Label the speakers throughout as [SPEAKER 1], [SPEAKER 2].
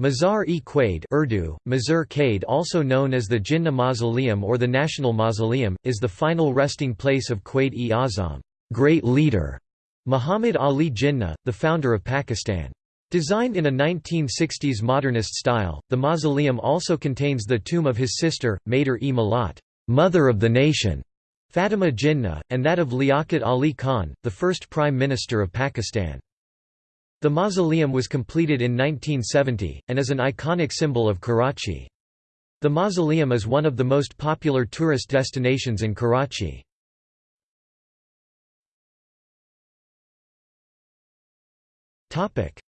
[SPEAKER 1] Mazar-e Urdu, Mazar Qade also known as the Jinnah Mausoleum or the National Mausoleum, is the final resting place of Quaid-e-Azam great leader", Muhammad Ali Jinnah, the founder of Pakistan. Designed in a 1960s modernist style, the mausoleum also contains the tomb of his sister, Madar-e-Millat mother of the nation", Fatima Jinnah, and that of Liaquat Ali Khan, the first Prime Minister of Pakistan. The mausoleum was completed in 1970, and is an iconic symbol of Karachi. The mausoleum is one of the most popular tourist destinations in Karachi.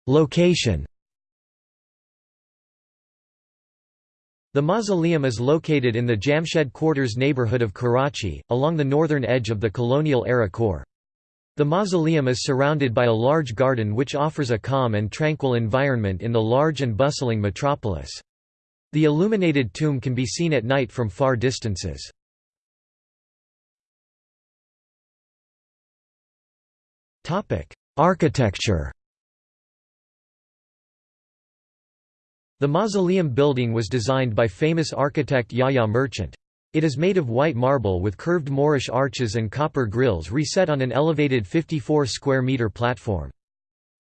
[SPEAKER 1] Location The mausoleum is located in the Jamshed Quarters neighborhood of Karachi, along the northern edge of the colonial-era core. The mausoleum is surrounded by a large garden which offers a calm and tranquil environment in the large and bustling metropolis. The illuminated tomb can be seen at night from far distances. Architecture The mausoleum building was designed by famous architect Yahya Merchant. It is made of white marble with curved Moorish arches and copper grilles reset on an elevated 54 square meter platform.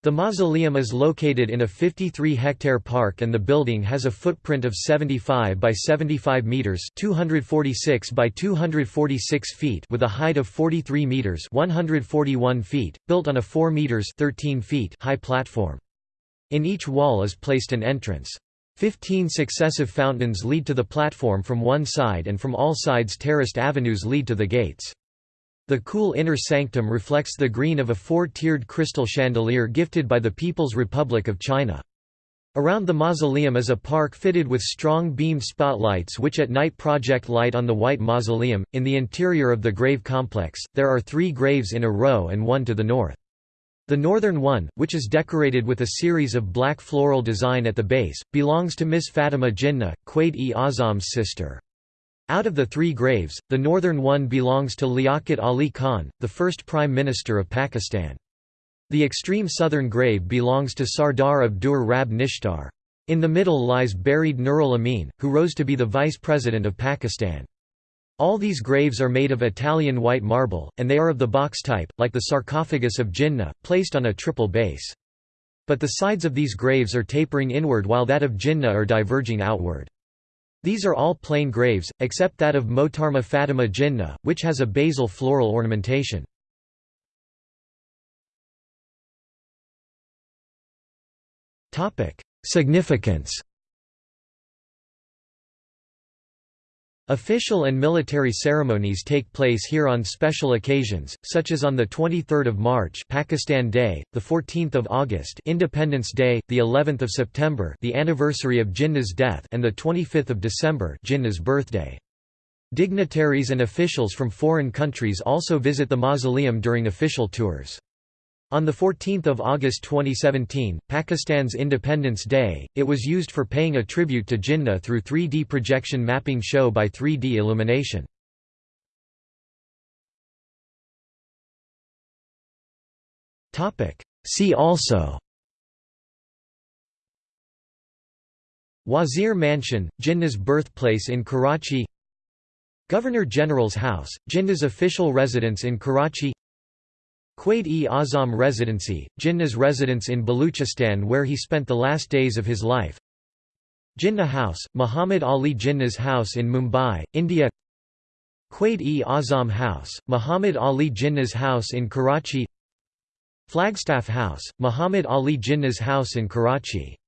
[SPEAKER 1] The mausoleum is located in a 53-hectare park and the building has a footprint of 75 by 75 meters, 246 by 246 feet with a height of 43 meters, 141 feet, built on a 4 meters, 13 feet high platform. In each wall is placed an entrance. Fifteen successive fountains lead to the platform from one side and from all sides terraced avenues lead to the gates. The cool inner sanctum reflects the green of a four-tiered crystal chandelier gifted by the People's Republic of China. Around the mausoleum is a park fitted with strong beamed spotlights which at night project light on the white mausoleum. In the interior of the grave complex, there are three graves in a row and one to the north. The northern one, which is decorated with a series of black floral design at the base, belongs to Miss Fatima Jinnah, Quaid-e-Azam's sister. Out of the three graves, the northern one belongs to Liaquat Ali Khan, the first Prime Minister of Pakistan. The extreme southern grave belongs to Sardar Abdur Dur Rab Nishtar. In the middle lies buried Nurul Amin, who rose to be the Vice President of Pakistan. All these graves are made of Italian white marble, and they are of the box type, like the sarcophagus of Jinnah, placed on a triple base. But the sides of these graves are tapering inward while that of Jinnah are diverging outward. These are all plain graves, except that of Mohtarma Fatima Jinnah, which has a basal floral ornamentation. Significance Official and military ceremonies take place here on special occasions, such as on the 23rd of March, Pakistan Day, the 14th of August, Independence Day, the 11th of September, the anniversary of Jinnah's death, and the 25th of December, Jinnah's birthday. Dignitaries and officials from foreign countries also visit the mausoleum during official tours. On 14 August 2017, Pakistan's Independence Day, it was used for paying a tribute to Jinnah through 3D projection mapping show by 3D illumination. See also Wazir Mansion, Jinnah's birthplace in Karachi Governor-General's House, Jinnah's official residence in Karachi Quaid-e-Azam Residency, Jinnah's residence in Baluchistan where he spent the last days of his life. Jinnah House, Muhammad Ali Jinnah's house in Mumbai, India. Quaid-e-Azam House, Muhammad Ali Jinnah's house in Karachi. Flagstaff House, Muhammad Ali Jinnah's house in Karachi